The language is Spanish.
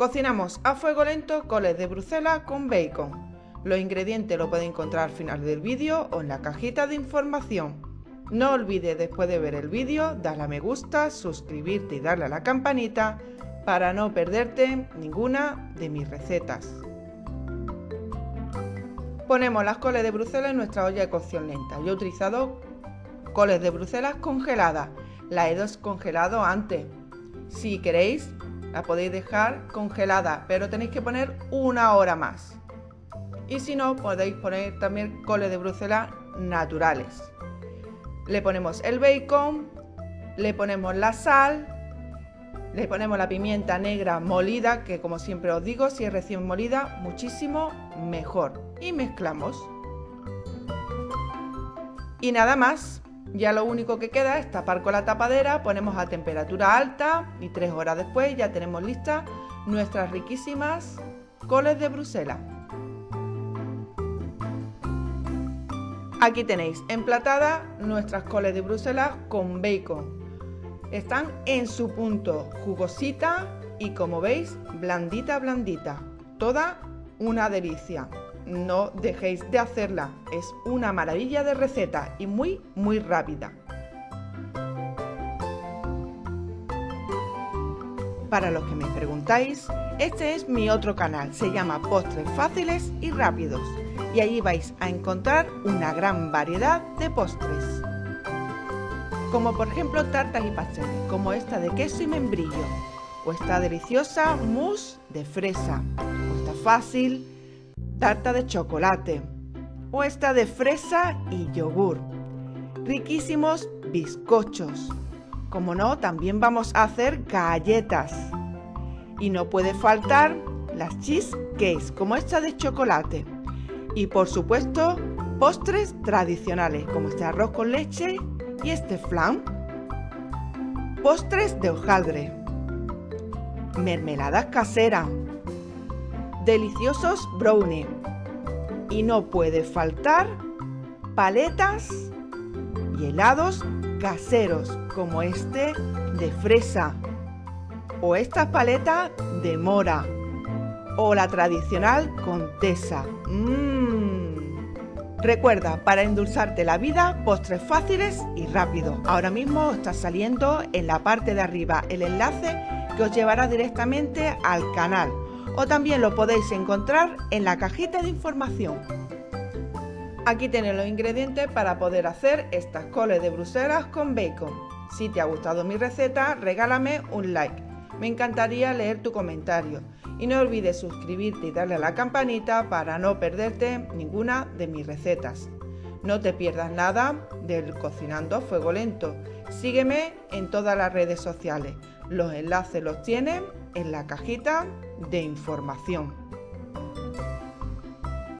Cocinamos a fuego lento coles de Bruselas con bacon. Los ingredientes los podéis encontrar al final del vídeo o en la cajita de información. No olvides después de ver el vídeo darle a me gusta, suscribirte y darle a la campanita para no perderte ninguna de mis recetas. Ponemos las coles de Bruselas en nuestra olla de cocción lenta. Yo he utilizado coles de Bruselas congeladas. La he descongelado antes. Si queréis, la podéis dejar congelada, pero tenéis que poner una hora más. Y si no, podéis poner también coles de Bruselas naturales. Le ponemos el bacon, le ponemos la sal, le ponemos la pimienta negra molida, que como siempre os digo, si es recién molida, muchísimo mejor. Y mezclamos. Y nada más, ya lo único que queda es tapar con la tapadera, ponemos a temperatura alta y tres horas después ya tenemos listas nuestras riquísimas coles de Bruselas. Aquí tenéis emplatada nuestras coles de Bruselas con bacon. Están en su punto, jugosita y como veis, blandita, blandita. Toda una delicia no dejéis de hacerla. Es una maravilla de receta y muy, muy rápida. Para los que me preguntáis, este es mi otro canal, se llama Postres Fáciles y Rápidos y allí vais a encontrar una gran variedad de postres. Como por ejemplo tartas y pasteles, como esta de queso y membrillo, o esta deliciosa mousse de fresa, o esta fácil tarta de chocolate o esta de fresa y yogur. Riquísimos bizcochos. Como no, también vamos a hacer galletas. Y no puede faltar las cheesecakes, como esta de chocolate. Y por supuesto, postres tradicionales, como este arroz con leche y este flan. Postres de hojaldre. Mermeladas caseras deliciosos brownie. Y no puede faltar paletas y helados caseros como este de fresa o esta paleta de mora o la tradicional contesa. Mmm. Recuerda, para endulzarte la vida, postres fáciles y rápidos. Ahora mismo está saliendo en la parte de arriba el enlace que os llevará directamente al canal o también lo podéis encontrar en la cajita de información. Aquí tenéis los ingredientes para poder hacer estas coles de Bruselas con bacon. Si te ha gustado mi receta, regálame un like. Me encantaría leer tu comentario. Y no olvides suscribirte y darle a la campanita para no perderte ninguna de mis recetas. No te pierdas nada del Cocinando a Fuego Lento. Sígueme en todas las redes sociales. Los enlaces los tienen en la cajita de información.